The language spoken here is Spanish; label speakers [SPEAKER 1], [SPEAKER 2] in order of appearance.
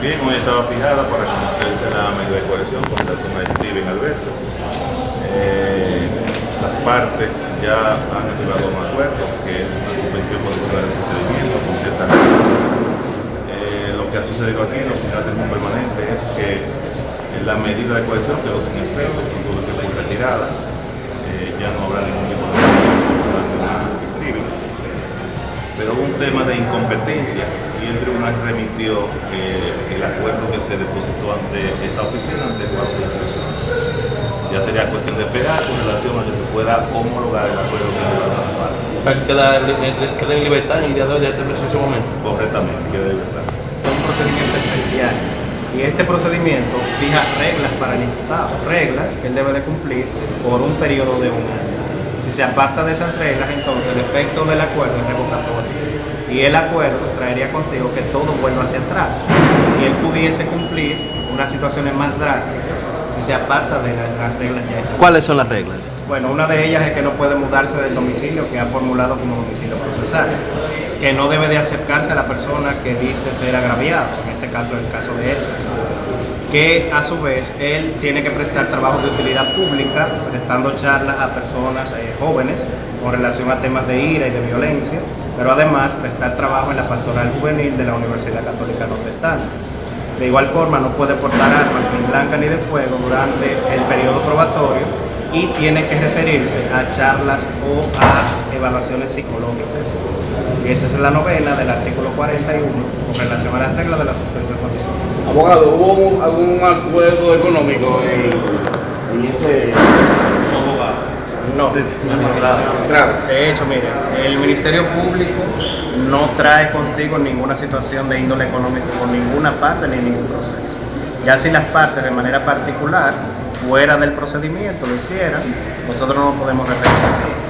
[SPEAKER 1] Bien, hoy estaba fijada para conocerse la medida de coerción con relación a Steven Alberto. Eh, las partes ya han a un acuerdo que es una suspensión condicional del procedimiento con ciertas reglas. Eh, lo que ha sucedido aquí en los finales permanente es que en la medida de coerción quedó sin efecto, tuvo que ser retirada. Eh, ya no habrá ningún tipo tema de incompetencia y el tribunal remitió eh, el acuerdo que se depositó ante esta oficina, ante de instrucción. Ya sería cuestión de esperar con relación a que se pueda homologar el acuerdo que han las partes.
[SPEAKER 2] O sea, queda, queda en libertad en el día de hoy, ya en ese momento.
[SPEAKER 1] Correctamente, queda en libertad.
[SPEAKER 3] Es un procedimiento especial y este procedimiento fija reglas para el imputado, reglas que él debe de cumplir por un periodo de un año. Si se aparta de esas reglas, entonces el efecto del acuerdo es revocatorio. Y el acuerdo traería consigo que todo vuelva hacia atrás. Y él pudiese cumplir unas situaciones más drásticas si se aparta de las reglas ya.
[SPEAKER 2] ¿Cuáles son las reglas?
[SPEAKER 3] Bueno, una de ellas es que no puede mudarse del domicilio que ha formulado como domicilio procesal, que no debe de acercarse a la persona que dice ser agraviado, en este caso el caso de él, que a su vez él tiene que prestar trabajo de utilidad pública, prestando charlas a personas eh, jóvenes con relación a temas de ira y de violencia, pero además prestar trabajo en la pastoral juvenil de la Universidad Católica Nordestana. De igual forma no puede portar armas ni blancas ni de fuego durante el periodo probatorio y tiene que referirse a charlas o a evaluaciones psicológicas. Y esa es la novena del artículo 41 con relación a las reglas de la suspensión condicional.
[SPEAKER 4] Abogado, ¿hubo algún acuerdo económico en, en ese
[SPEAKER 3] No,
[SPEAKER 4] Claro.
[SPEAKER 3] de hecho, mire, el Ministerio Público no trae consigo ninguna situación de índole económico por ninguna parte ni ningún proceso. Ya si las partes de manera particular, fuera del procedimiento, lo hicieran, nosotros no podemos eso.